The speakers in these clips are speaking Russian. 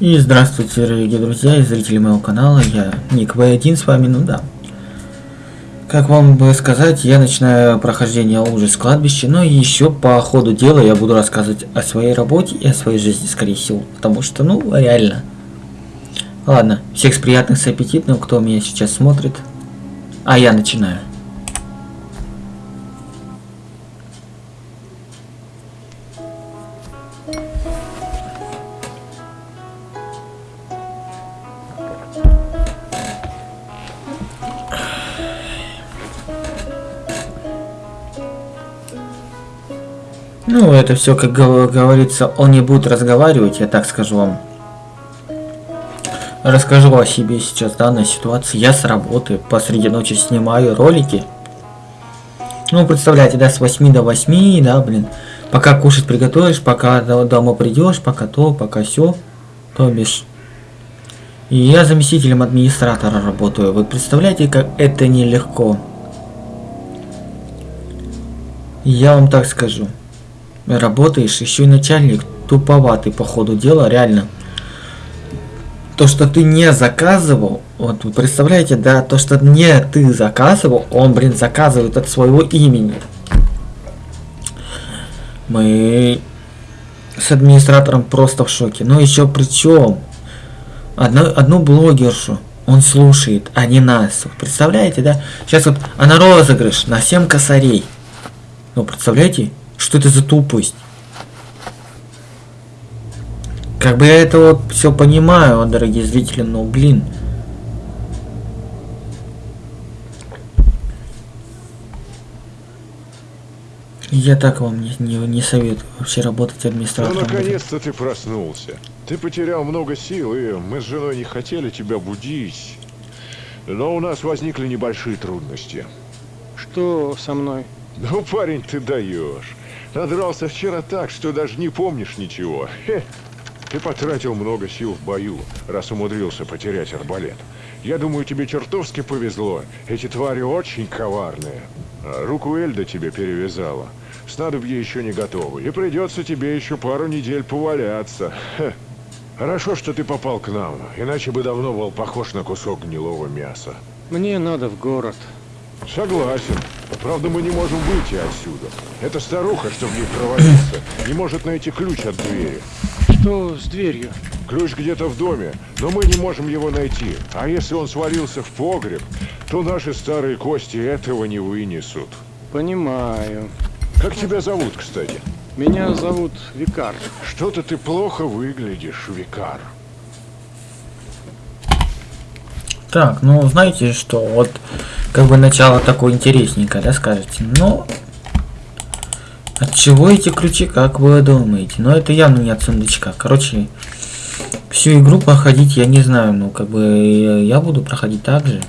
И здравствуйте, дорогие друзья и зрители моего канала, я Ник В1 с вами, ну да. Как вам бы сказать, я начинаю прохождение ужас кладбища, но еще по ходу дела я буду рассказывать о своей работе и о своей жизни, скорее всего, потому что, ну, реально. Ладно, всех с приятных, с аппетитным, кто меня сейчас смотрит. А я начинаю. Это все, как говорится, он не будет разговаривать, я так скажу вам. Расскажу о себе сейчас, данной ситуации. Я с работы посреди ночи снимаю ролики. Ну, представляете, да, с 8 до 8, да, блин. Пока кушать приготовишь, пока дома придешь, пока то, пока все. То бишь. И я заместителем администратора работаю. Вы представляете, как это нелегко? Я вам так скажу работаешь, еще и начальник туповатый по ходу дела, реально. То, что ты не заказывал, вот вы представляете, да, то, что не ты заказывал, он, блин, заказывает от своего имени. Мы с администратором просто в шоке. Но еще причем, одну, одну блогершу он слушает, а не нас. Представляете, да? Сейчас вот она розыгрыш на 7 косарей. Ну, представляете? Что это за тупость? Как бы я это вот все понимаю, дорогие зрители, но блин. Я так вам не, не, не советую вообще работать администратором. Ну, наконец-то ты проснулся. Ты потерял много сил, и мы с женой не хотели тебя будить. Но у нас возникли небольшие трудности. Что со мной? Ну, парень, ты даешь. Надрался вчера так, что даже не помнишь ничего. Хе. Ты потратил много сил в бою, раз умудрился потерять арбалет. Я думаю, тебе чертовски повезло. Эти твари очень коварные. А руку Эльда тебе перевязала. Снадобье еще не готово, и придется тебе еще пару недель поваляться. Хе. Хорошо, что ты попал к нам, иначе бы давно был похож на кусок гнилого мяса. Мне надо в город. Согласен. Правда, мы не можем выйти отсюда. Эта старуха, чтобы ей провалиться, не может найти ключ от двери. Что с дверью? Ключ где-то в доме, но мы не можем его найти. А если он свалился в погреб, то наши старые кости этого не вынесут. Понимаю. Как тебя зовут, кстати? Меня зовут Викар. Что-то ты плохо выглядишь, Викар. Так, ну знаете что, вот как бы начало такое интересненькое, да, скажете. Но от чего эти ключи, как вы думаете? Но это явно не от сундучка. Короче, всю игру проходить я не знаю, ну как бы я буду проходить так же.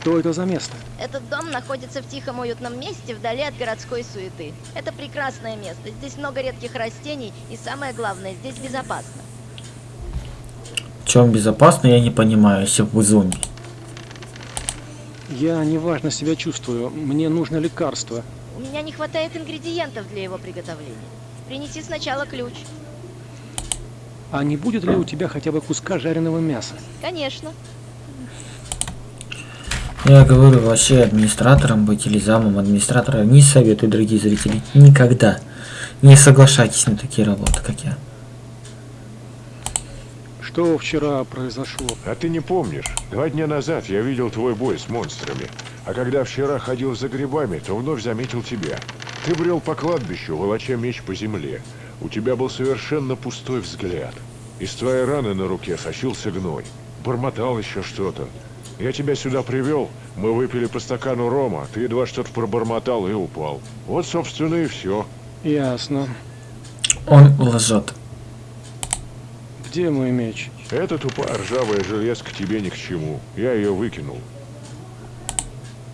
Что это за место? Этот дом находится в тихом уютном месте, вдали от городской суеты. Это прекрасное место. Здесь много редких растений, и самое главное, здесь безопасно. В чем безопасно, я не понимаю, если вы зомби. Я неважно себя чувствую. Мне нужно лекарство. У меня не хватает ингредиентов для его приготовления. Принеси сначала ключ. А не будет ли у тебя хотя бы куска жареного мяса? Конечно. Я говорю вообще администратором быть или замом администратора не советую, дорогие зрители. Никогда не соглашайтесь на такие работы, как я. Что вчера произошло? А ты не помнишь? Два дня назад я видел твой бой с монстрами. А когда вчера ходил за грибами, то вновь заметил тебя. Ты брел по кладбищу, волоча меч по земле. У тебя был совершенно пустой взгляд. Из твоей раны на руке сочился гной. Бормотал еще что-то. Я тебя сюда привел, мы выпили по стакану рома, ты едва что-то пробормотал и упал. Вот, собственно, и все. Ясно. Он лжет. Где мой меч? Эта тупая ржавая железка тебе ни к чему. Я ее выкинул.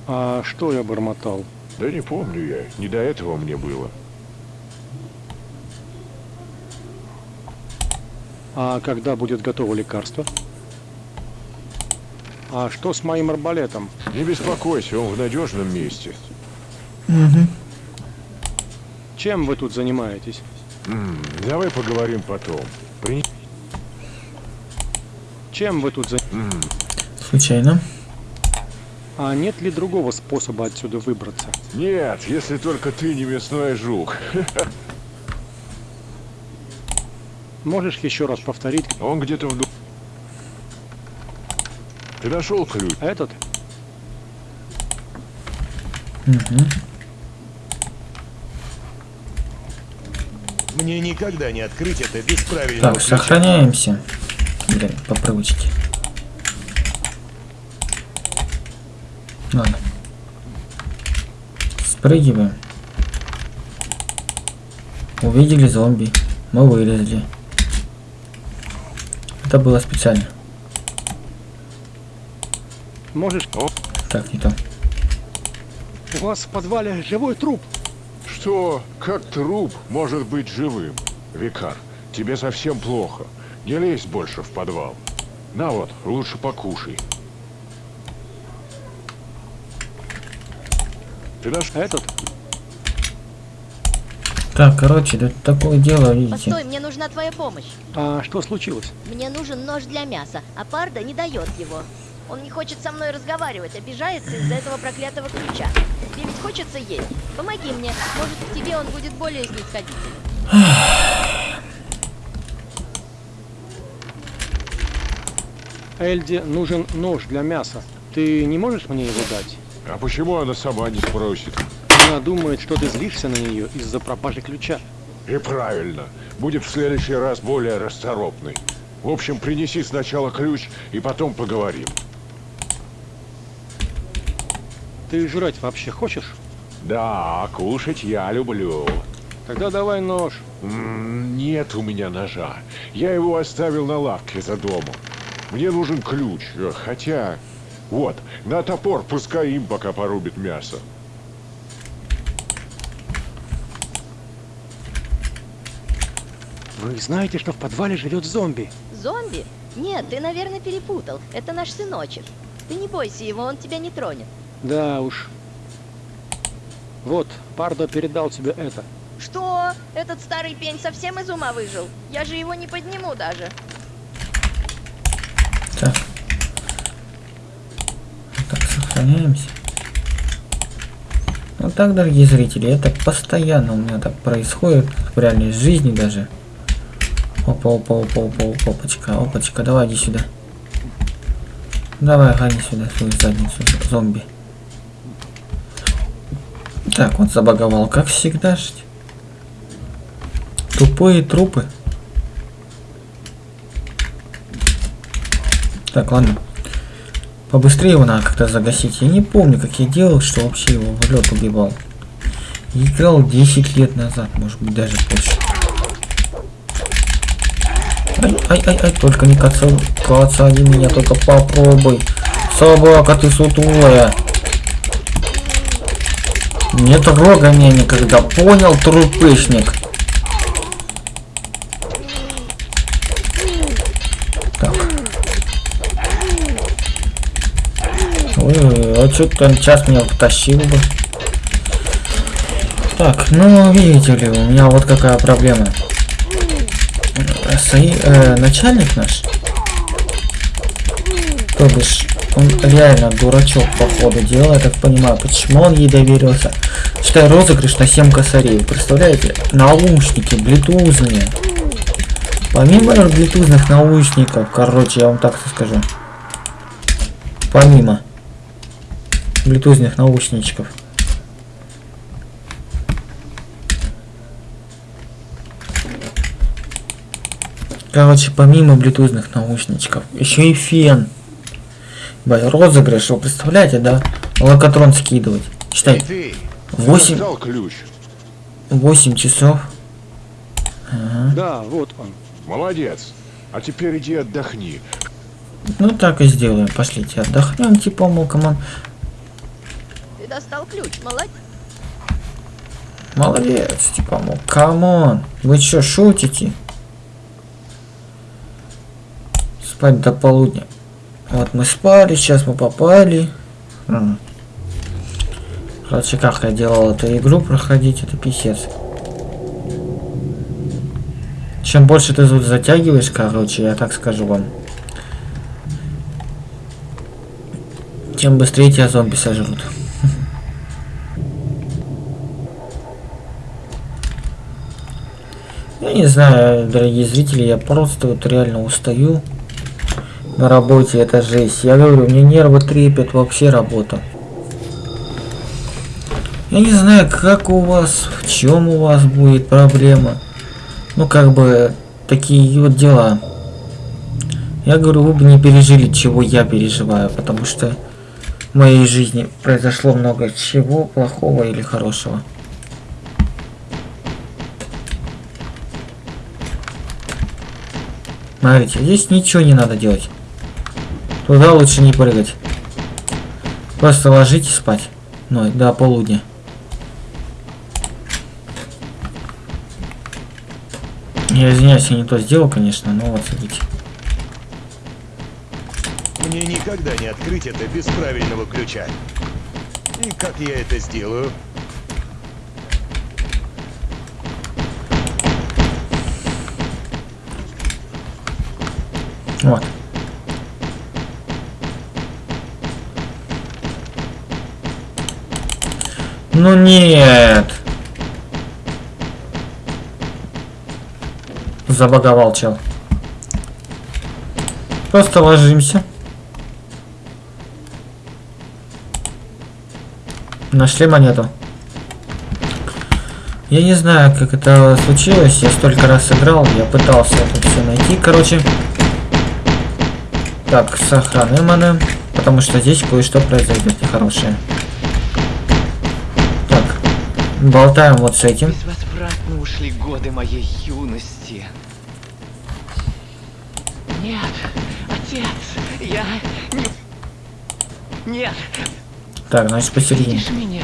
А что я бормотал? Да не помню я. Не до этого мне было. А когда будет готово лекарство? А что с моим арбалетом? Не беспокойся, он в надежном месте. Угу. Чем вы тут занимаетесь? М -м, давай поговорим потом. При... Чем вы тут за... Случайно. А нет ли другого способа отсюда выбраться? Нет, если только ты не мясной жук. Можешь еще раз повторить Он где-то в... Ты нашел ключ? этот? Угу. Мне никогда не открыть это без правильного Так, ключа. сохраняемся. Блин, по привычке. Ладно. Спрыгиваем. Увидели зомби. Мы вылезли. Это было специально. Можешь... Так, не то. У вас в подвале живой труп. Что? Как труп может быть живым? Викар, тебе совсем плохо. Не лезь больше в подвал. На вот, лучше покушай. Ты наш... Этот? Так, короче, тут такое дело, видите. Постой, мне нужна твоя помощь. А что случилось? Мне нужен нож для мяса, а Парда не дает его. Он не хочет со мной разговаривать, обижается из-за этого проклятого ключа. Тебе ведь хочется есть. Помоги мне, может, к тебе он будет более снисходительным. Эльде нужен нож для мяса. Ты не можешь мне его дать? А почему она сама не спросит? Она думает, что ты злишься на нее из-за пропажи ключа. И правильно. Будет в следующий раз более расторопный. В общем, принеси сначала ключ, и потом поговорим. Ты жрать вообще хочешь? Да, кушать я люблю. Тогда давай нож. Нет у меня ножа. Я его оставил на лавке за домом. Мне нужен ключ, э, хотя... Вот, на топор пускай им пока порубит мясо. Вы знаете, что в подвале живет зомби? Зомби? Нет, ты, наверное, перепутал. Это наш сыночек. Ты не бойся его, он тебя не тронет. Да уж. Вот, Пардо передал тебе это. Что? Этот старый пень совсем из ума выжил? Я же его не подниму даже. Так. Так, сохраняемся. Вот так, дорогие зрители, это постоянно у меня так происходит, в реальной жизни даже. Опа, опа, опа, опа, опа, опачка, опачка, давай иди сюда. Давай, гони сюда свою задницу, зомби. Так, он забаговал, как всегда. Тупые трупы. Так, ладно. Побыстрее его надо как-то загасить. Я не помню, как я делал, что вообще его в лед убивал. Играл 10 лет назад, может быть, даже больше. Ай, ай, ай, только не каца, кацани меня, только попробуй. Собака, ты сутулая. Не трогай меня никогда, понял, трупышник? Так. Ой, а что ты сейчас меня потащил бы? Так, ну видите ли, у меня вот какая проблема. Сои, э, начальник наш, то бишь, он реально дурачок по ходу дела, я так понимаю, почему он ей доверился. Считай розыгрыш на 7 косарей, представляете? Наушники, блютузные. Помимо блютузных наушников, короче, я вам так скажу. Помимо блютузных наушничков. Короче, помимо блютузных наушничков, еще и фен. Бай, розыгрыш, вы представляете, да? Локотрон скидывать. Считай, ты! 8, Достал ключ. 8 часов. Ага. Да, вот он. Молодец. А теперь иди отдохни. Ну так и сделаем. Пошлите отдохнем, типа, мол, come on. Достал ключ, молодец. Молодец, типа, мол, come on. Вы что, шутите? Спать до полудня. Вот мы спали, сейчас мы попали. Короче, как я делал эту игру проходить, это писец. Чем больше ты тут затягиваешь, короче, я так скажу вам. Тем быстрее тебя зомби сожрут. Не знаю, дорогие зрители, я просто вот реально устаю на работе, это жесть. Я говорю, мне нервы трепет вообще работа. Я не знаю, как у вас, в чем у вас будет проблема. Ну, как бы, такие вот дела. Я говорю, вы бы не пережили, чего я переживаю, потому что в моей жизни произошло много чего плохого или хорошего. Смотрите, здесь ничего не надо делать. Туда лучше не прыгать. Просто ложитесь спать. Ну, до полудня. Я извиняюсь, я не то сделал, конечно, но вот смотрите. Мне никогда не открыть это без правильного ключа. И как я это сделаю? Вот. Ну нет. Забаговал чел. Просто ложимся. Нашли монету. Я не знаю, как это случилось. Я столько раз сыграл, я пытался это все найти. Короче, так, сохраниманы, потому что здесь кое-что произойдет нехорошее. Так, болтаем вот с этим. Безвозвратно ушли годы моей юности. Нет, отец, я не... Нет, Так, значит посередине. меня?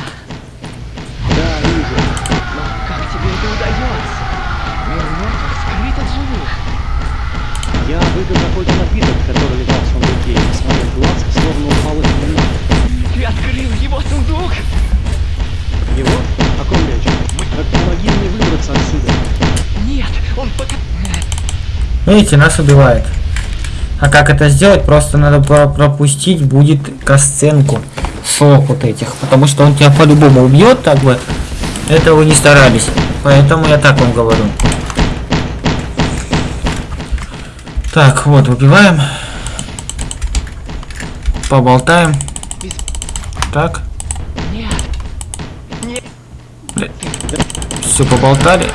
Выпил какой-то напиток, который лежал в сундуке, и с моих глаз словно упал из темноты. Ты открыл его сундук? Его? О ком речь? Так помоги мне выбраться отсюда. Нет, он пока... Видите, нас убивает. А как это сделать? Просто надо про- пропустить будет касценку сок вот этих. Потому что он тебя по-любому убьет, так бы. Это вы не старались. Поэтому я так вам говорю. Так, вот, убиваем. Поболтаем. Так. Все, поболтали.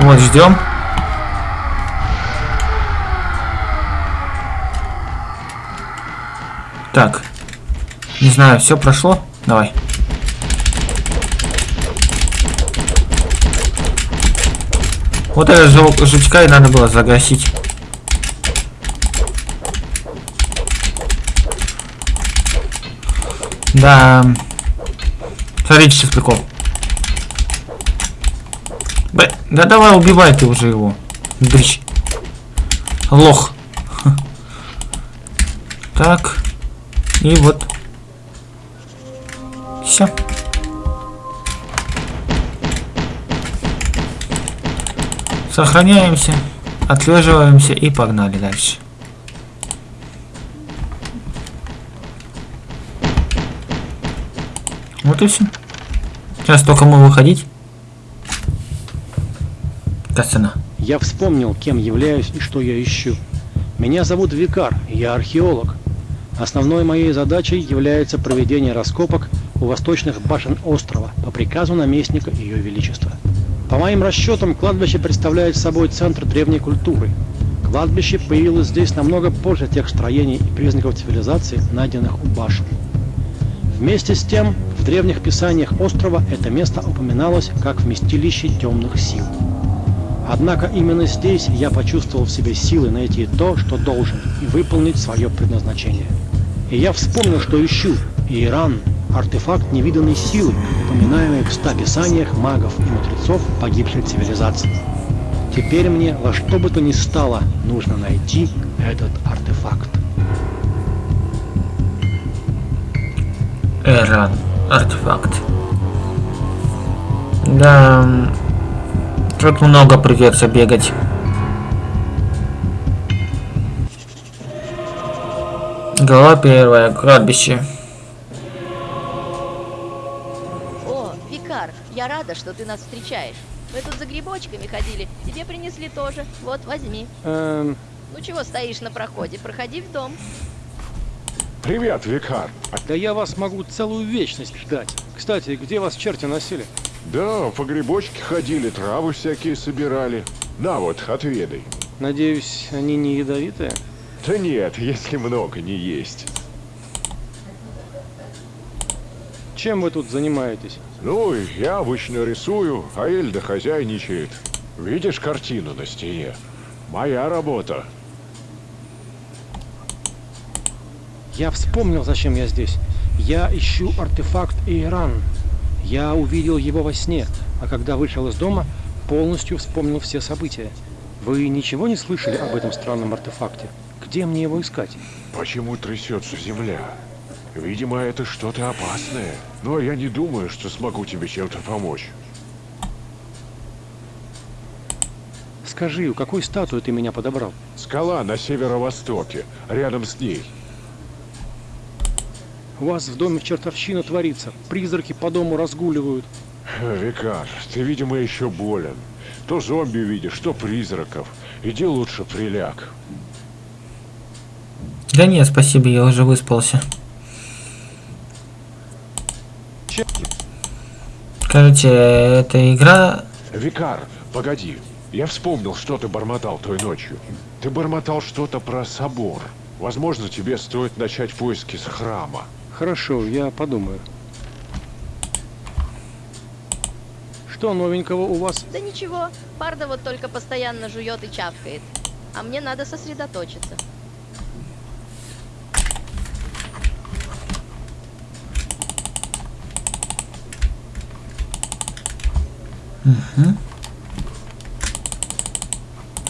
Вот, ждем. Так. Не знаю, все прошло? Давай. Вот это жел- жучка и надо было загасить. Да. Смотрите, сейчас прикол. Б, да давай убивай ты уже его. Дрищ. Лох. Так. И вот. Все. Сохраняемся, отлеживаемся и погнали дальше. Вот и все. Сейчас только мы выходить. Кацана. Я вспомнил, кем являюсь и что я ищу. Меня зовут Викар, я археолог. Основной моей задачей является проведение раскопок у восточных башен острова по приказу наместника Ее Величества. По моим расчетам, кладбище представляет собой центр древней культуры. Кладбище появилось здесь намного позже тех строений и признаков цивилизации, найденных у башен. Вместе с тем, в древних писаниях острова это место упоминалось как вместилище темных сил. Однако именно здесь я почувствовал в себе силы найти то, что должен, и выполнить свое предназначение. И я вспомнил, что ищу Иран, артефакт невиданной силы, упоминаемый в ста писаниях магов и мудрецов погибшей цивилизации. Теперь мне во что бы то ни стало нужно найти этот артефакт. Эран. Артефакт. Да. Тут много придется бегать. Глава первая. Кладбище. Я рада, что ты нас встречаешь. Мы тут за грибочками ходили, тебе принесли тоже. Вот, возьми. Эм, Ну чего стоишь на проходе? Проходи в дом. Привет, Викар. да я вас могу целую вечность ждать. Кстати, где вас черти носили? Да, по грибочке ходили, травы всякие собирали. На вот, отведай. Надеюсь, они не ядовитые? Да нет, если много не есть. Чем вы тут занимаетесь? Ну, я обычно рисую, а Эльда хозяйничает. Видишь картину на стене? Моя работа. Я вспомнил, зачем я здесь. Я ищу артефакт Эйран. Я увидел его во сне, а когда вышел из дома, полностью вспомнил все события. Вы ничего не слышали об этом странном артефакте? Где мне его искать? Почему трясется земля? Видимо, это что-то опасное. Но я не думаю, что смогу тебе чем-то помочь. Скажи, у какой статуи ты меня подобрал? Скала на северо-востоке, рядом с ней. У вас в доме чертовщина творится. Призраки по дому разгуливают. Викар, ты, видимо, еще болен. То зомби видишь, то призраков. Иди лучше приляг. Да нет, спасибо, я уже выспался. Че- Короче, эта игра... Викар, погоди. Я вспомнил, что ты бормотал той ночью. Ты бормотал что-то про собор. Возможно, тебе стоит начать поиски с храма. Хорошо, я подумаю. Что новенького у вас? Да ничего, Парда вот только постоянно жует и чавкает. А мне надо сосредоточиться. Мгм.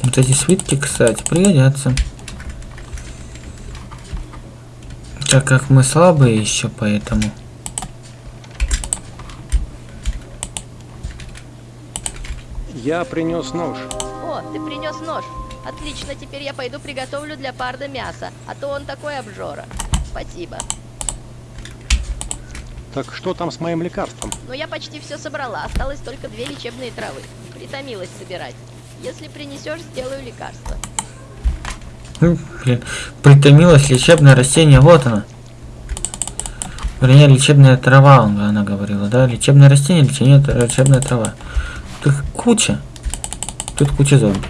Вот эти свитки, кстати, пригодятся. Так как мы слабые еще, поэтому... Я принес нож. О, ты принес нож. Отлично, теперь я пойду приготовлю для Парда мясо, а то он такой обжора. Спасибо. Так что там с моим лекарством? Но я почти все собрала, осталось только две лечебные травы. Притомилась собирать. Если принесешь, сделаю лекарство. Блин, притомилось лечебное растение, вот оно. Вернее, лечебная трава, он- она говорила, да? Лечебное растение, лечение, лечебная трава. Тут куча. Тут куча зомби.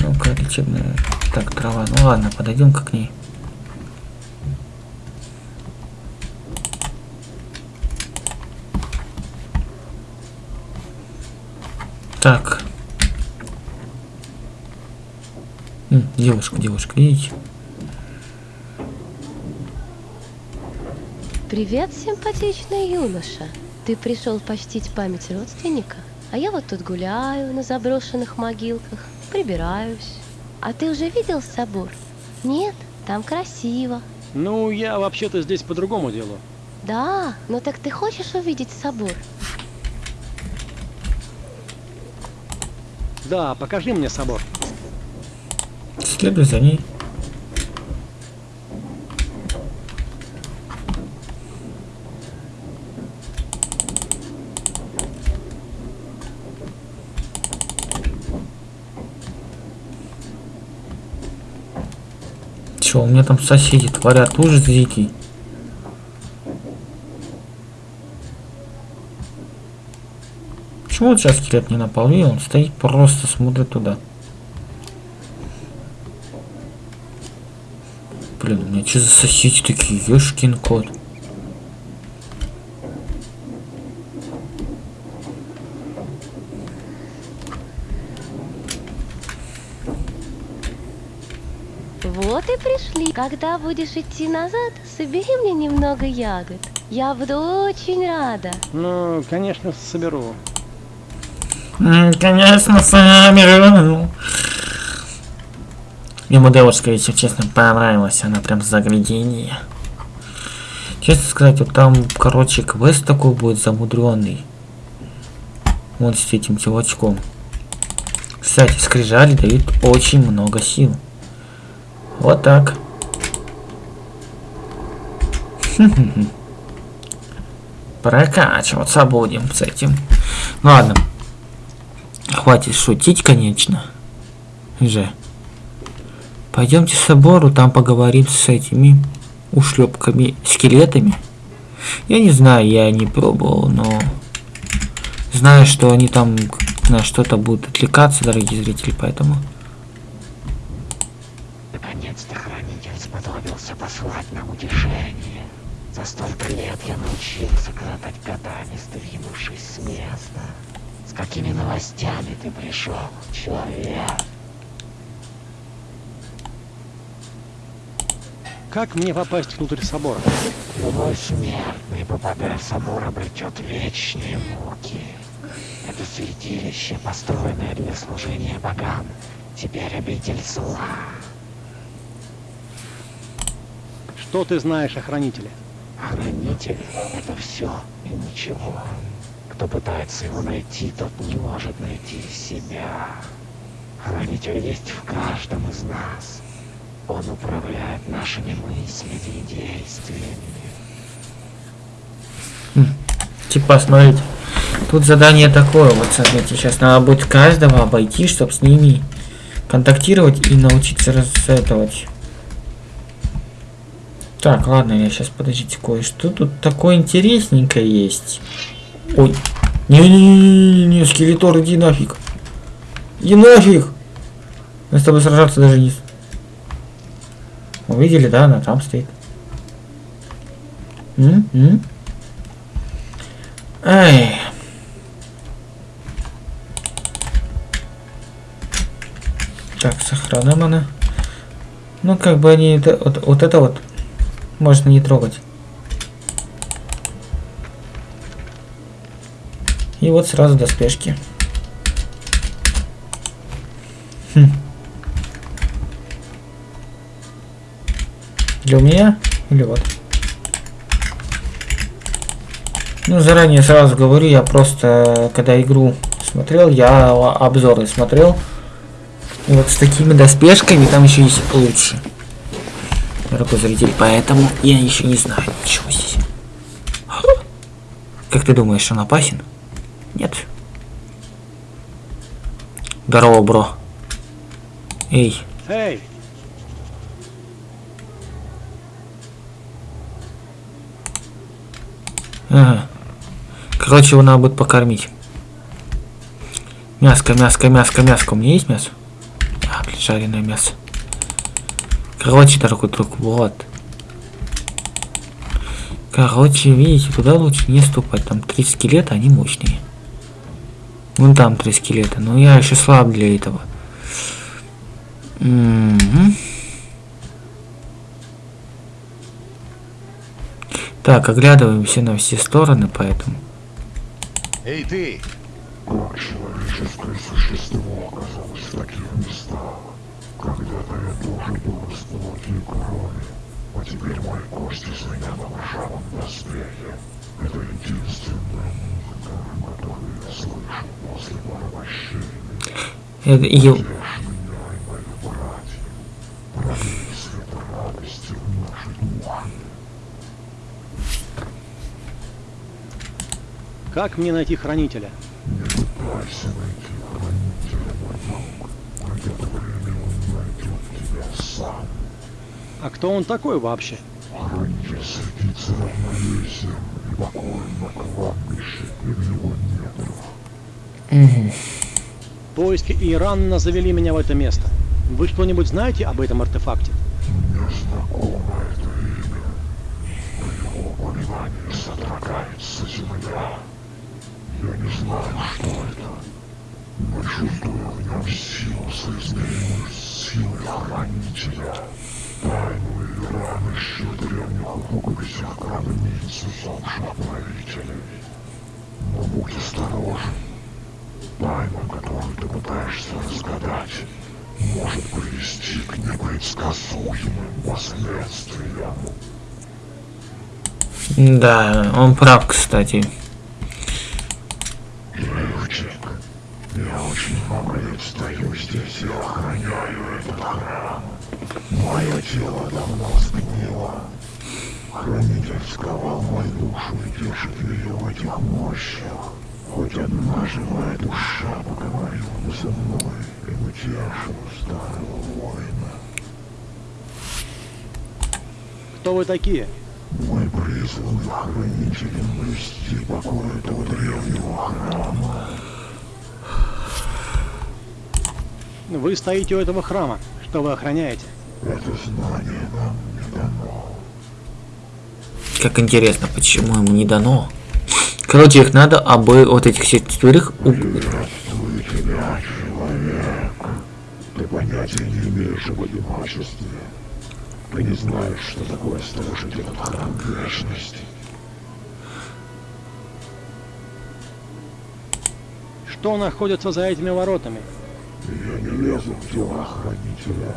Ну-ка, лечебная... Так, трава. Ну ладно, подойдем-ка к ней. Так. Девушка, девушка, видите? Привет, симпатичный юноша. Ты пришел почтить память родственника? А я вот тут гуляю на заброшенных могилках, прибираюсь. А ты уже видел собор? Нет, там красиво. Ну, я вообще-то здесь по другому делу. Да, но так ты хочешь увидеть собор? Да, покажи мне собор. Следуй за ней. Чё, у меня там соседи творят ужас дикий. Почему вот сейчас скелет не напал? И он стоит просто смотрит туда. Блин, у меня что за соседи такие? Ёшкин кот. Вот и пришли. Когда будешь идти назад, собери мне немного ягод. Я буду очень рада. Ну, конечно, соберу. Конечно, сами. Ему девушка, если честно, понравилась. Она прям загляденье. Честно сказать, вот там, короче, квест такой будет замудренный. Вот с этим чувачком. Кстати, скрижали дают очень много сил. Вот так. Прокачиваться будем с этим. Ну ладно. Хватит шутить, конечно. Же. Пойдемте к собору, там поговорим с этими ушлепками, скелетами. Я не знаю, я не пробовал, но знаю, что они там на что-то будут отвлекаться, дорогие зрители, поэтому... Наконец-то хранитель сподобился послать нам утешение. За столько лет я научился коротать годами, сдвинувшись с места. Какими новостями ты пришел, человек? Как мне попасть внутрь собора? Любой смертный, попадая в собор, обретет вечные муки. Это святилище, построенное для служения богам, теперь обитель зла. Что ты знаешь о хранителе? Хранитель — это все и ничего. Кто пытается его найти, тот не может найти себя. Хранитель есть в каждом из нас. Он управляет нашими мыслями и действиями. Типа, смотрите, тут задание такое, вот смотрите, сейчас надо будет каждого обойти, чтобы с ними контактировать и научиться рассетовать. Так, ладно, я сейчас, подождите, кое-что тут такое интересненькое есть. Ой, не-не-не-не, скелетор, иди нафиг. Иди нафиг. Мы с тобой сражаться даже не... Увидели, да, она там стоит. М? М? Ай. Так, сохраним она. Ну, как бы они... это- Вот, вот это вот можно не трогать. И вот сразу доспешки. Хм. Для меня или вот? Ну, заранее сразу говорю, я просто, когда игру смотрел, я обзоры смотрел. И вот с такими доспешками там еще есть лучше. Дорогой зритель, поэтому я еще не знаю ничего здесь. Как ты думаешь, он опасен? Нет. Здорово, бро. Эй, Эй, Ага. Короче, его надо будет покормить. Мяско, мяско, мяско, мяско. У меня есть мясо? А, блин, жареное мясо. Короче, дорогой друг, вот. Короче, видите, туда лучше не ступать. Там три скелета, они мощные. Вон там три скелета, но я еще слаб для этого. Так, оглядываемся на все стороны, поэтому. Эй, ты! Как человеческое существо оказалось в таких местах? Когда-то я тоже был из плоти и крови, а теперь мои кости звенят в ржавом доспехе. Это которую я души. как мне найти хранителя? Не пытайся найти хранителя, мой друг. Придет время, он найдет тебя сам. А кто он такой вообще? Хранитель светится равновесием и покоем на кладбище и в его недрах. Поиски Иранна завели меня в это место. Вы что-нибудь знаете об этом артефакте? Мне знакомо это имя. При его упоминании содрогается земля. Я не знаю, что это, но чувствую в нем силу, соизмеримую с силой хранителя. Тайную Иран еще в древних рукописях гробниц усопших правителей. Но будь осторожен. Тайна, которую ты пытаешься разгадать, может привести к непредсказуемым последствиям. да, он прав, кстати. Живчик, я очень много лет стою здесь и охраняю этот храм. Мое тело давно сгнило. Хранитель сковал мою душу и держит ее в этих мощах. Хоть одна живая душа поговорила со мной и утешила старого воина. Кто вы такие? Мы призваны хранителем блюсти покой этого древнего храма. Вы стоите у этого храма. Что вы охраняете? Это знание нам не дано. Как интересно, почему ему не дано? Короче, их надо обы вот этих четверых убить. Приветствую тебя, человек. Ты понятия не имеешь об одиночестве. Ты не знаешь, что такое служить этот храм вечности. Что находится за этими воротами? Я не лезу в дела хранителя.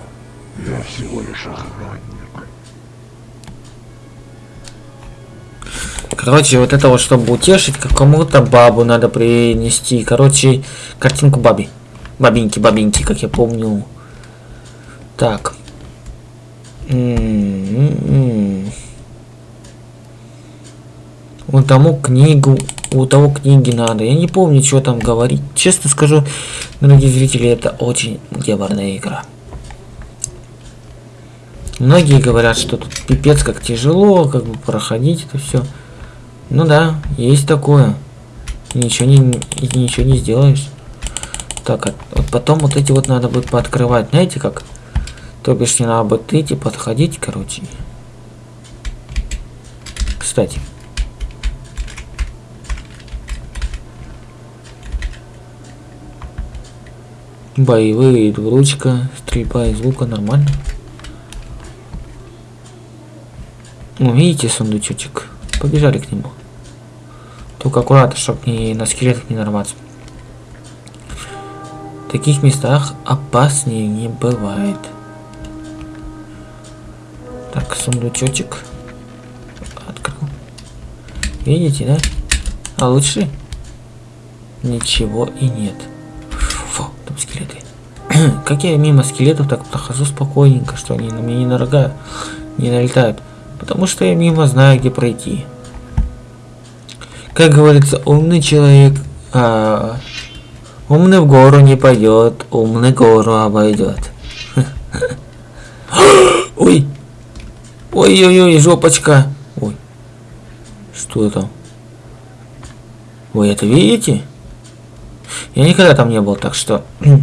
Я всего лишь охранник. Короче, вот это вот, чтобы утешить, какому-то бабу надо принести. Короче, картинку баби. Бабинки, бабинки, как я помню. Так. М-м-м. Вот тому книгу, у того книги надо. Я не помню, что там говорить. Честно скажу, дорогие зрители, это очень геморная игра. Многие говорят, что тут пипец как тяжело, как бы проходить это все. Ну да, есть такое. Ничего не, ничего не сделаешь. Так, а вот потом вот эти вот надо будет пооткрывать. Знаете как? То бишь не надо будет идти, подходить, короче. Кстати. Боевые, двуручка, стрельба из лука, нормально. Ну, видите сундучочек? Побежали к нему. Только аккуратно, чтобы не на скелетах не нарваться. В таких местах опаснее не бывает. Так, сундучочек. Открыл. Видите, да? А лучше? Ничего и нет. Фу, там скелеты. как я мимо скелетов так прохожу спокойненько, что они на меня не нарогают, не налетают. Потому что я мимо знаю, где пройти. Как говорится, умный человек а, умный в гору не пойдет, умный гору обойдет. Ой! Ой-ой-ой, жопочка. Ой. Что там? Вы это видите? Я никогда там не был, так что...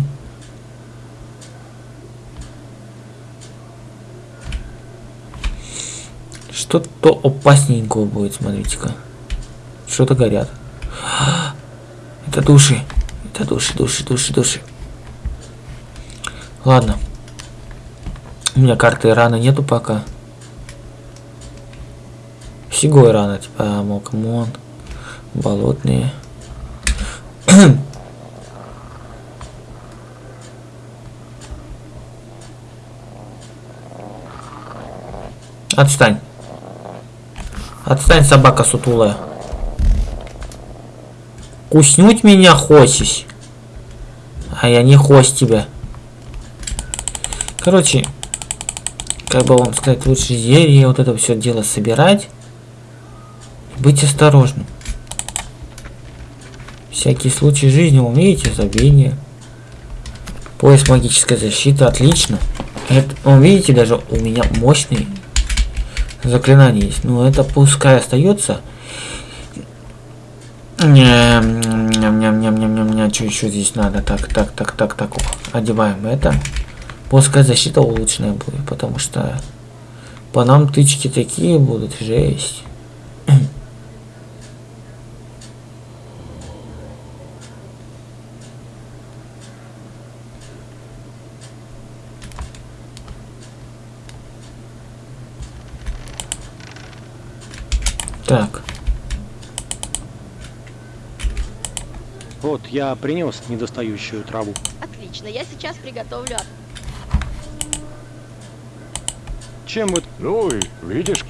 Что-то опасненького будет, смотрите-ка. Что-то горят. Это души. Это души, души, души, души. Ладно. У меня карты раны нету пока. Всего рано, типа, мокмон. Болотные. Отстань. Отстань, собака сутулая. Куснуть меня хочешь? А я не хось тебя. Короче, как бы вам сказать, лучше зелье, вот это все дело собирать. Быть осторожным. Всякий случай жизни, умеете, забвение. Пояс магической защиты, отлично. Это, он, видите, даже у меня мощный заклинание есть. Но это пускай остается. Ням-ням-ням-ням-ням, что еще здесь надо? Так, так, так, так, так. Одеваем это. Пускай защита улучшенная будет, потому что по нам тычки такие будут, жесть. Так. Вот, я принес недостающую траву. Отлично, я сейчас приготовлю. от- Чем вы... Ну и видишь,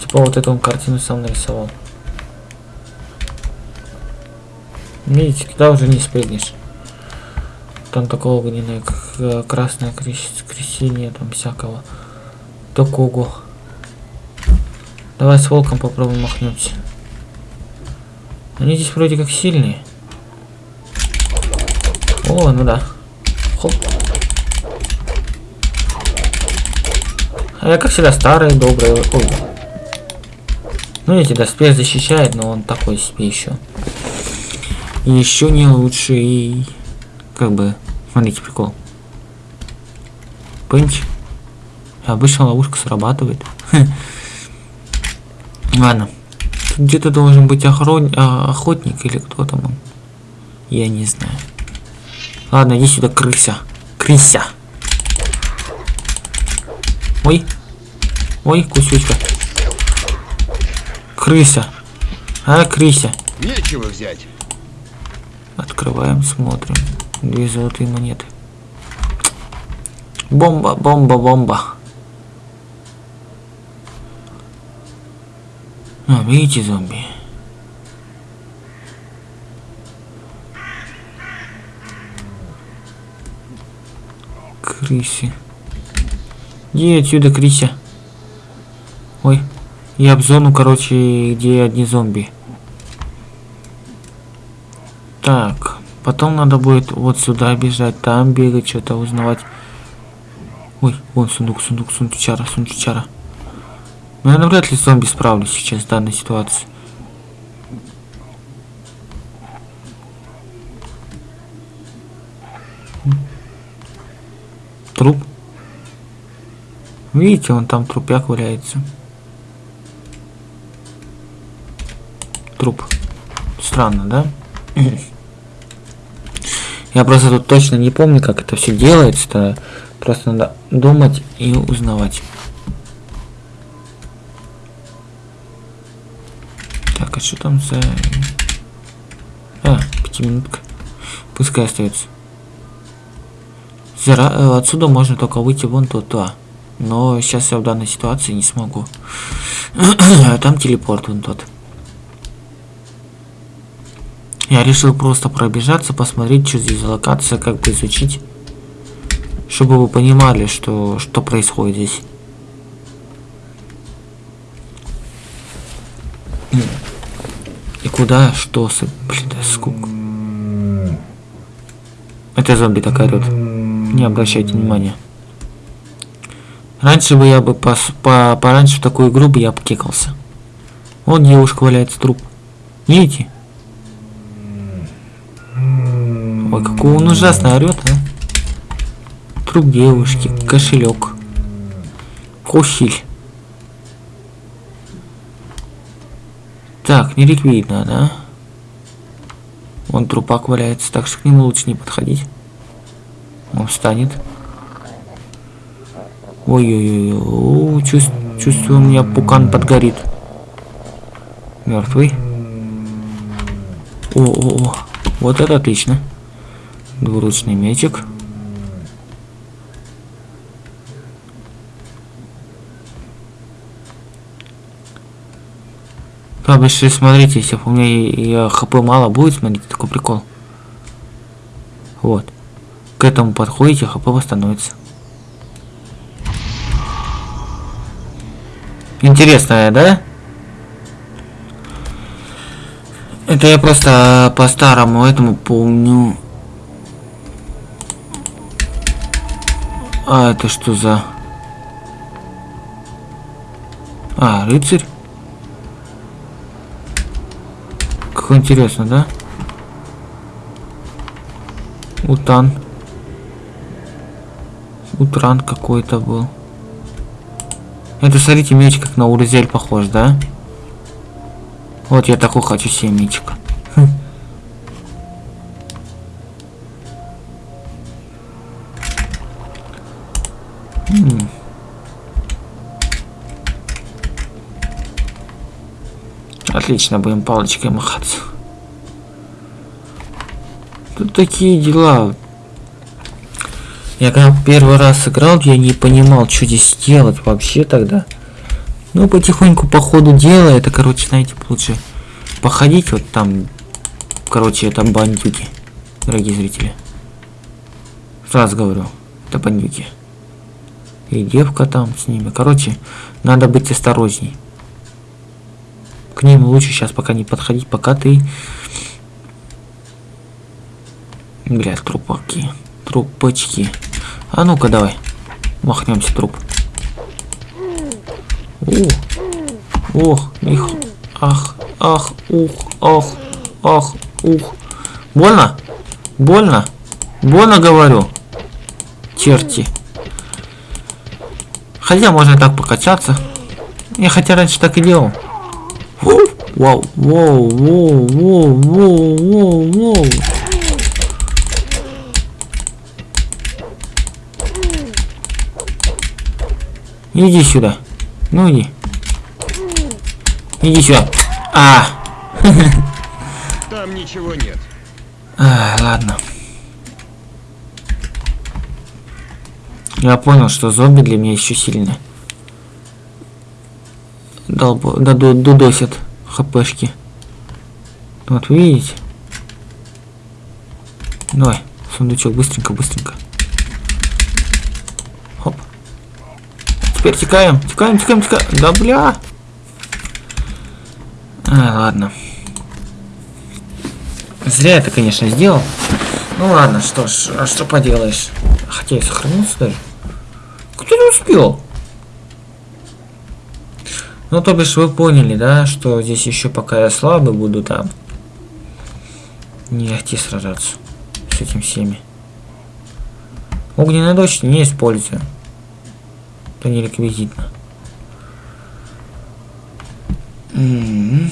Типа вот эту он картину сам нарисовал. Видите, туда уже не спрыгнешь. Там такого огненное, э, красное крещение, там всякого. Такого. Давай с волком попробуем махнемся. Они здесь вроде как сильные. О, ну да. Хоп. А я, как всегда, старый, добрый. Ой. Ну, эти доспех защищает, но он такой себе еще. Еще не лучший. Как бы. Смотрите, прикол. Пынч. Обычно ловушка срабатывает. Ладно. Тут где-то должен быть охрон... а, охотник или кто там он. Я не знаю. Ладно, иди сюда, крыся. Крыся. Ой. Ой, кусючка. Крыся. А, крыся. Нечего взять. Открываем, смотрим. Две золотые монеты. Бомба, бомба, бомба. А, видите зомби? Крыси. Иди отсюда, Крися. Ой. Я в зону, короче, где одни зомби. Так, потом надо будет вот сюда бежать, там бегать, что-то узнавать. Ой, вон сундук, сундук, сундучара, сундучара. Наверное, вряд ли с зомби справлюсь сейчас в данной ситуации. Труп. Видите, он там трупяк валяется. Труп. Странно, да? Я просто тут точно не помню, как это все делается. Просто надо думать и узнавать. Так, а что там за... А, пятиминутка. Пускай остается. Зара... э, Отсюда можно только выйти вон туда. Но сейчас я в данной ситуации не смогу. Там телепорт вон тот. Я решил просто пробежаться, посмотреть, что здесь локация, как бы изучить. Чтобы вы понимали, что, что происходит здесь. И куда, что, блин, да скука. Это зомби так орет. Не обращайте внимания. Раньше бы я бы пос, по, пораньше в такую игру бы я покекался. Вот девушка валяется труп. Видите? Ой, какой он ужасно орет, а. Труп девушки, кошелек. Кошель. Так, не ликвидно, да? Вон трупак валяется, так что к нему лучше не подходить. Он встанет. Ой-ой-ой, чувств, чувствую, у меня пукан подгорит. Мертвый. О-о-о, вот это отлично. Двуручный мечик. Правда, если смотрите, если у меня я хп мало будет, смотрите, такой прикол. Вот. К этому подходите, хп восстановится. Интересная, да? Это я просто по-старому этому помню. А, это что за... А, рыцарь? Как интересно, да? Утан. Утран какой-то был. Это, смотрите, меч как на Урзель похож, да? Вот я такой хочу себе мечик. Отлично, будем палочкой махаться. Тут такие дела. Я когда первый раз играл, я не понимал, что здесь делать вообще тогда. Ну, потихоньку по ходу дела, это, короче, знаете, лучше походить вот там. Короче, это бандюки, дорогие зрители. Сразу говорю, это бандюки. И девка там с ними. Короче, надо быть осторожней. К ним лучше сейчас пока не подходить, пока ты... Бля, трупаки. Трупочки. А ну-ка давай. Махнемся труп. Ух. Ох, их. Ах, ах, ух, ах, ах, ух. Больно? Больно? Больно говорю. Черти. Хотя можно так покачаться. Я хотя раньше так и делал. Вау, воу, воу, воу, воу, воу, воу. Иди сюда. Ну иди. Иди сюда. А, Там ничего нет. а ладно. Я понял, что зомби для меня еще сильные. Долбо, дудосят хпшки. Вот, вы видите? Давай, сундучок, быстренько, быстренько. Хоп. Теперь текаем, текаем, текаем, текаем. Да бля. А, ладно. Зря это, конечно, сделал. Ну ладно, что ж, а что поделаешь? Хотя я сохранился даже. Кто не успел? Ну, то бишь вы поняли, да, что здесь еще пока я слабый буду там. Не легти сражаться с этим всеми. Огненный дождь не использую. Это не реквизитно. М-м.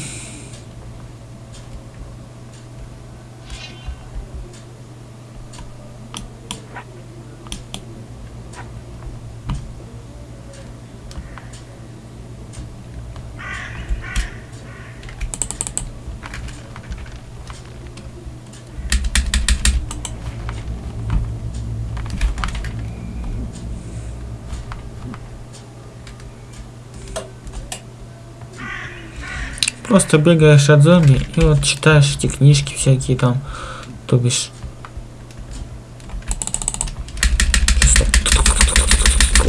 Просто бегаешь от зомби и вот читаешь эти книжки всякие там, то бишь.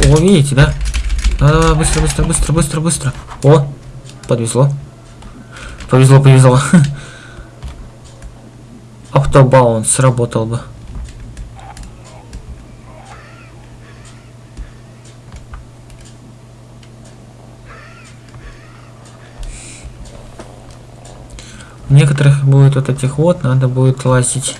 О, видите, да? Давай, давай, быстро, быстро, быстро, быстро, быстро. О, подвезло. Повезло, повезло. Автобаунс сработал бы. Некоторых будет вот этих вот, надо будет лазить.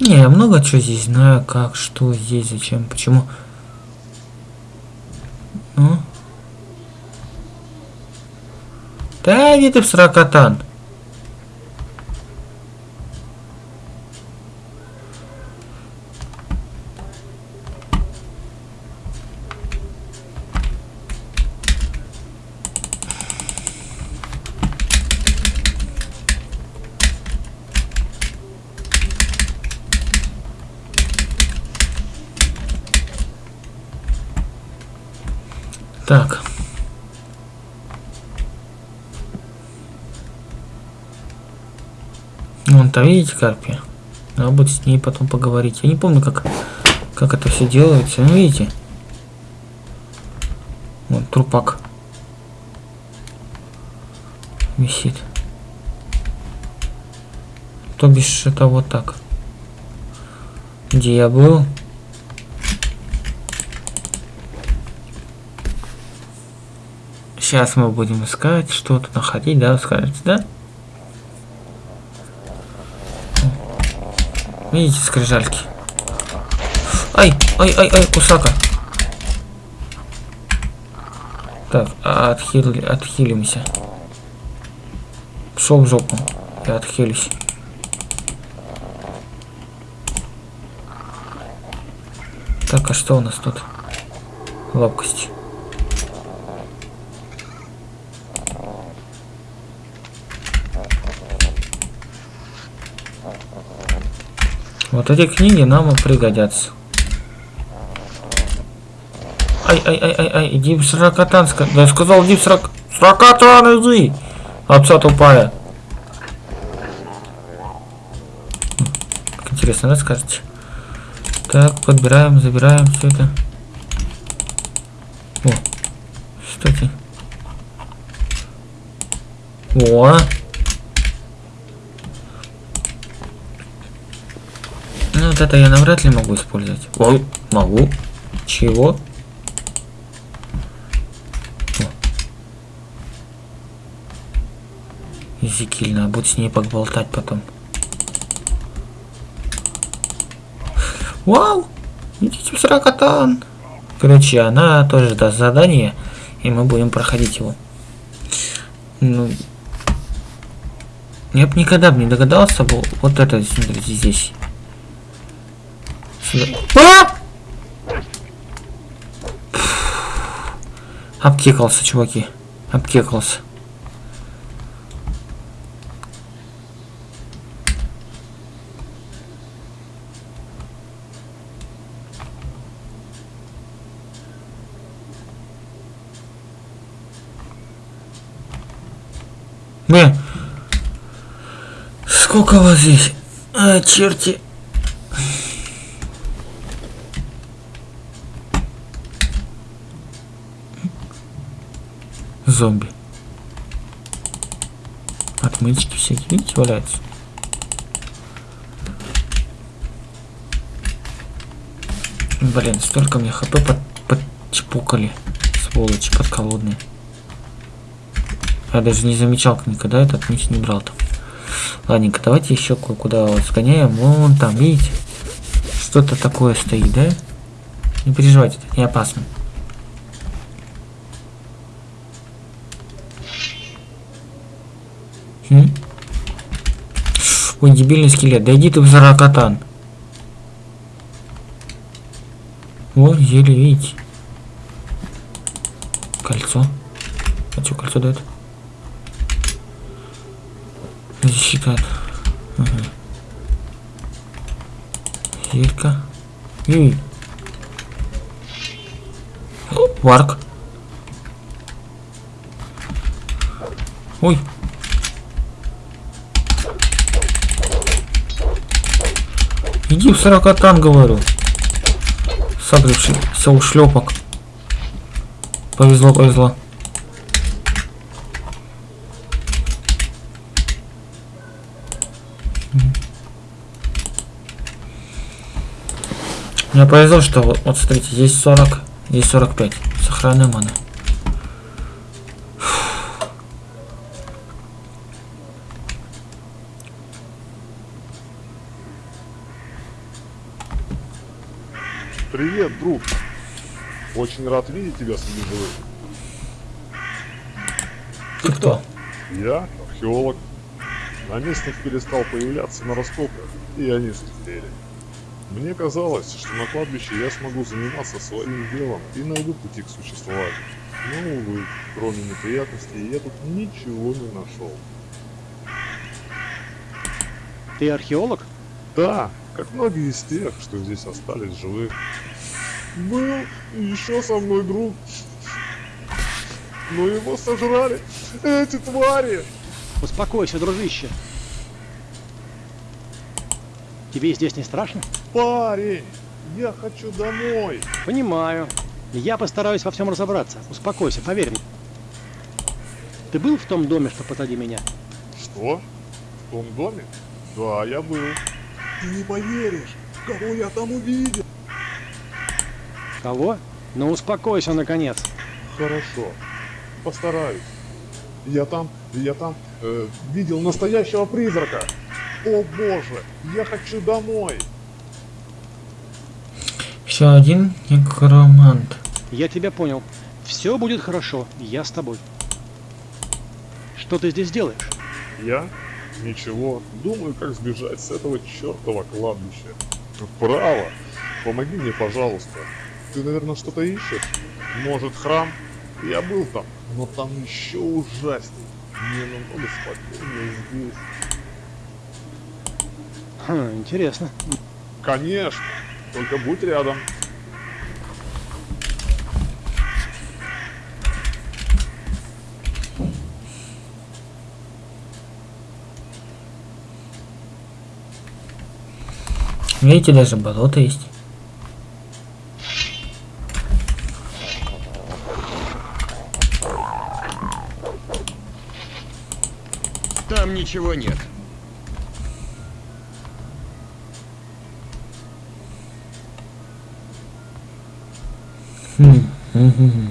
Не, я много чего здесь знаю, как, что здесь, зачем, почему. Ну? Да иди ты в сракотан. Так. Там, видите, карпия? Надо будет с ней потом поговорить. Я не помню, как, как это все делается. Ну, видите? Вот трупак. Висит. То бишь, это вот так. Где я был? Сейчас мы будем искать, что-то находить, да, скажете, да? Видите, скрижальки? Ай, ай, ай, ай, кусака. Так, а отхили, отхилимся. Пошел в жопу. Я отхилюсь. Так, а что у нас тут? Ловкость. Вот эти книги нам и пригодятся. Ай, ай, ай, ай, ай, иди в сракотанска. Да я сказал, иди в срак... Сракотан, иди! Овца тупая. интересно, расскажете. Так, подбираем, забираем все это. О, кстати. О! Ну, это я навряд ли могу использовать. Ой, могу. Чего? Зикиль, надо будет с ней поболтать потом. Вау! Идите в сракотан! Короче, она тоже даст задание, и мы будем проходить его. Ну, я бы никогда бы не догадался бы вот это, смотрите, здесь. Сюда. А! Обкекался, чуваки. Обкекался. Мы. Сколько вас здесь? А, черти. Зомби. Отмычки всякие, видите, валяются. Блин, столько мне хп под, подчпукали. Сволочи подколодные. Я даже не замечал никогда этот меч не брал там. Ладненько, давайте еще куда сгоняем. Вон там, видите? Что-то такое стоит, да? Не переживайте, это не опасно. Хм? Ой, дебильный скелет. Да иди ты в заракатан. Вот, еле видите. Кольцо. А что кольцо дает? Засчитает. Ага. Зелька. И... Варк. Ой. Иди в сорокатан, говорю. Согревшийся ушлепок. Повезло, повезло. Мне повезло, что вот, вот смотрите, здесь 40, здесь 45. Сохранной маны. Привет, друг. Очень рад видеть тебя среди живых. Ты кто? Я археолог. Наместник перестал появляться на раскопках, и они слетели. Мне казалось, что на кладбище я смогу заниматься своим делом и найду пути к существованию. Но, увы, кроме неприятностей, я тут ничего не нашел. Ты археолог? Да, как многие из тех, что здесь остались живых. Был еще со мной друг. Но его сожрали эти твари. Успокойся, дружище. Тебе здесь не страшно? Парень, я хочу домой. Понимаю. Я постараюсь во всем разобраться. Успокойся, поверь мне. Ты был в том доме, что позади меня? Что? В том доме? Да, я был. Ты не поверишь, кого я там увидел. Кого? Ну успокойся, наконец. Хорошо, постараюсь. Я там, я там э, видел настоящего призрака. О боже, я хочу домой. Еще один некромант. Я тебя понял. Все будет хорошо, я с тобой. Что ты здесь делаешь? Я? Ничего. Думаю, как сбежать с этого чертова кладбища. Право. Помоги мне, пожалуйста. Ты, наверное, что-то ищешь? Может, храм? Я был там, но там еще ужасней. Мне намного спокойнее здесь. Хм, интересно. Конечно. Только будь рядом. Видите, даже болото есть. Ничего нет. Хм,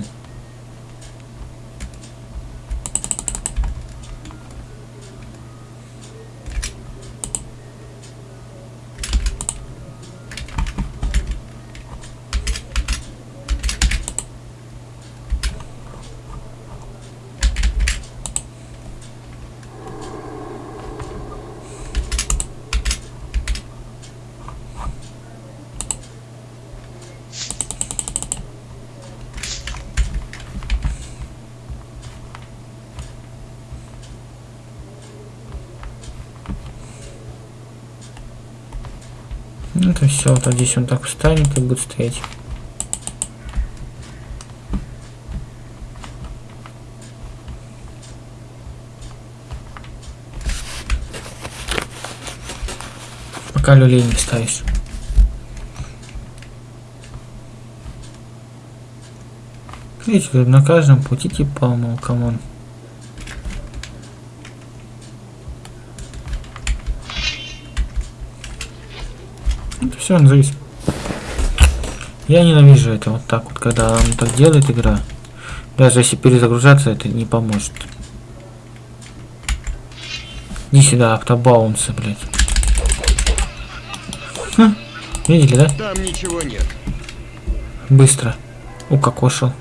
то все, вот здесь он так встанет и будет стоять. Пока люлей не вставишь. Видите, на каждом пути типа, мол, come on. Это все он завис. Я ненавижу это вот так вот, когда он так делает игра. Даже если перезагружаться, это не поможет. Иди сюда, автобаунсы, блядь. Хм, видели, да? Там ничего нет. Быстро. Укокошил.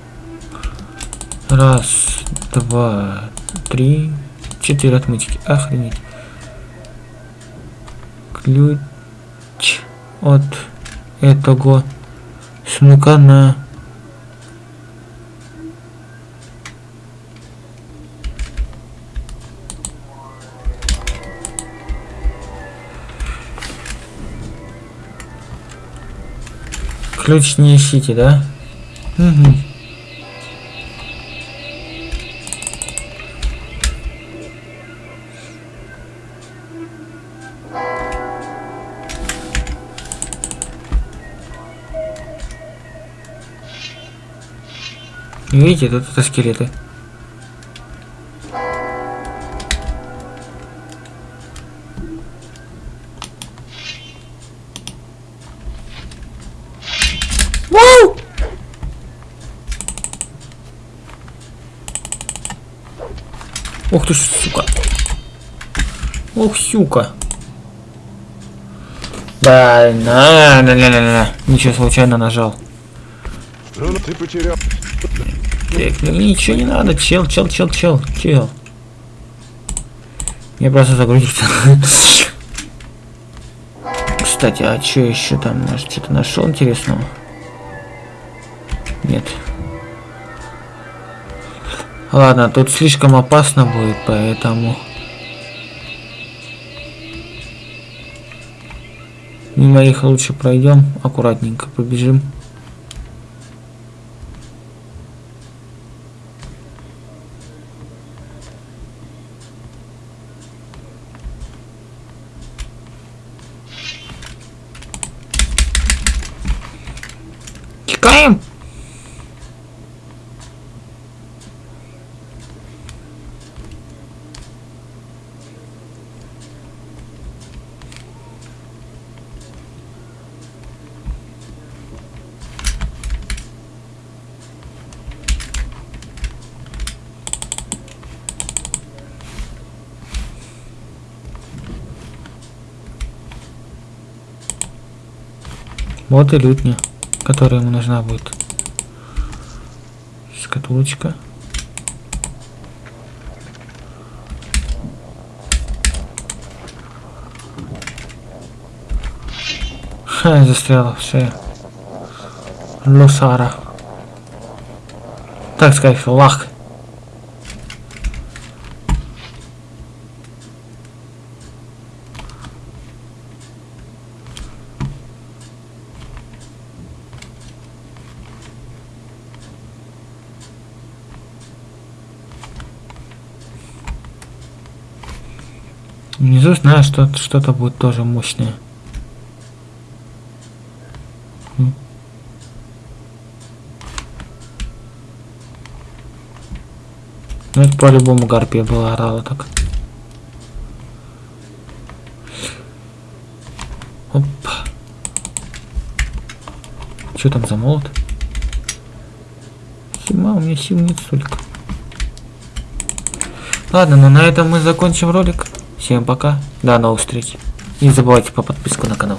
Раз, два, три, четыре отмычки. Охренеть. Ключ от этого сундука на ключ не ищите, да? Угу. Видите, тут это скелеты. Вау! Ух ты ж, сука. Ох, сука. Да, на, на, на, на, на. Ничего случайно нажал. Ну, ты потерял. Так, ну ничего не надо, чел, чел, чел, чел, чел. Мне просто загрузится. Кстати, а что еще там? Может, что-то нашел интересного? Нет. Ладно, тут слишком опасно будет, поэтому... Мимо их лучше пройдем, аккуратненько побежим. Текаем! Вот и лютня, которая ему нужна будет. Шкатулочка. Ха, застряла в шее. Лосара. Так сказать, лах. Внизу знаю, что что-то будет тоже мощное. Угу. Ну это по-любому гарпия была орала так. Опа. Что там за молот? Хима, у меня сил нет столько. Ладно, ну на этом мы закончим ролик. Всем пока. До новых встреч. Не забывайте по подписку на канал.